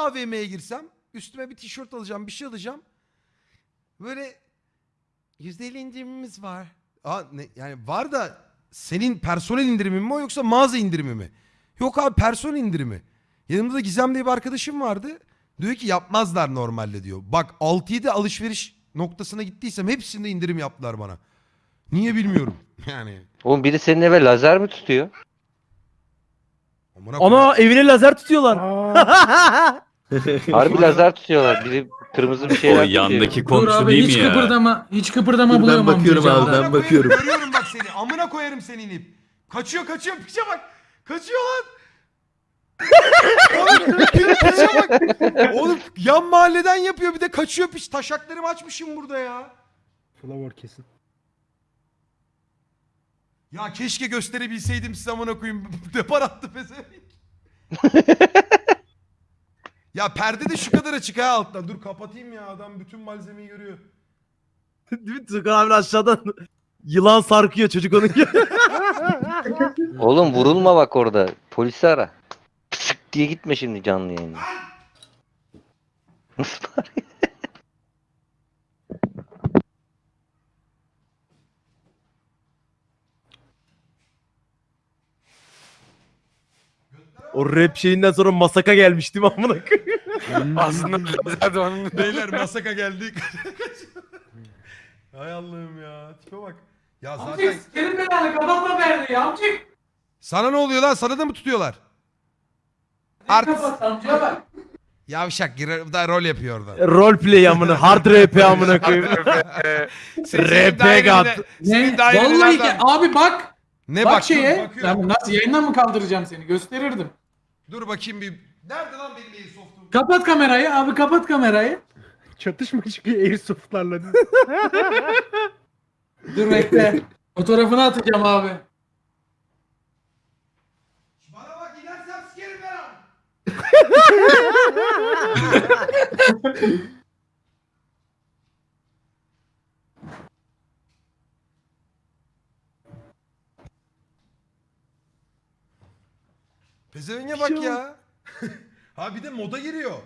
bir AVM'ye girsem üstüme bir tişört alacağım bir şey alacağım. Böyle %50 indirimimiz var. Aa, ne, yani var da senin personel indirimi mi o yoksa mağaza indirimi mi? Yok abi personel indirimi. Yanımda da Gizem diye bir arkadaşım vardı. Diyor ki yapmazlar normalde diyor. Bak 6-7 alışveriş noktasına gittiysem hepsinde indirim yaptılar bana. Niye bilmiyorum. Yani. Oğlum biri senin eve lazer mi tutuyor? Amına koyayım. Ana evine lazer tutuyorlar. Harbi lazer tutuyorlar. Biri kırmızı bir O şeyler tutuyor. yandaki Dur komşu abi değil hiç mi ya? kıpırdama. Hiç kıpırdama Dur, ben bulamam. bakıyorum diyeceğim abi, ben Amına bakıyorum. koyarım, Görüyorum bak seni. Amına koyarım seni inip. Kaçıyor kaçıyor piçe bak. Kaçıyor lan. Oğlum pi- piçe bak. Oğlum yan mahalleden yapıyor bir de kaçıyor piç. Taşaklarımı açmışım burada ya. Flower kesin. Ya keşke gösterebilseydim size amına koyayım. Depar attı pezevenk. ya perde de şu kadar açık ha alttan. Dur kapatayım ya adam bütün malzemeyi görüyor. Değil mi? Abi aşağıdan yılan sarkıyor çocuk onun gibi. Oğlum vurulma bak orada. Polisi ara. Pısık diye gitme şimdi canlı yayına. Nasıl? O rap şeyinden sonra masaka gelmiş değil mi amına koyayım? Aslında lazer de onun Beyler masaka geldik. Hay Allah'ım ya. Tipe bak. Ya zaten Amcık sikerim belanı kapatma perdeyi amcık. sana ne oluyor lan? Sana da mı tutuyorlar? Art Kapat amcaya bak. yavşak girer da rol yapıyor orada. Roleplay amına hard rap amına koyayım. Senin Ne? dairene Vallahi nereden- ki abi bak. Ne bak şeye. bakıyorum. Ya nasıl yayından mı kaldıracağım seni? Gösterirdim. Dur bakayım bir. Nerede lan benim Airsoft'um? Kapat kamerayı abi kapat kamerayı. Çatışma çıkıyor airsoftlarla. Dur bekle. Fotoğrafını atacağım abi. Bana bak inersem sikerim ben Pezevenge bak ya. ha bir de moda giriyor.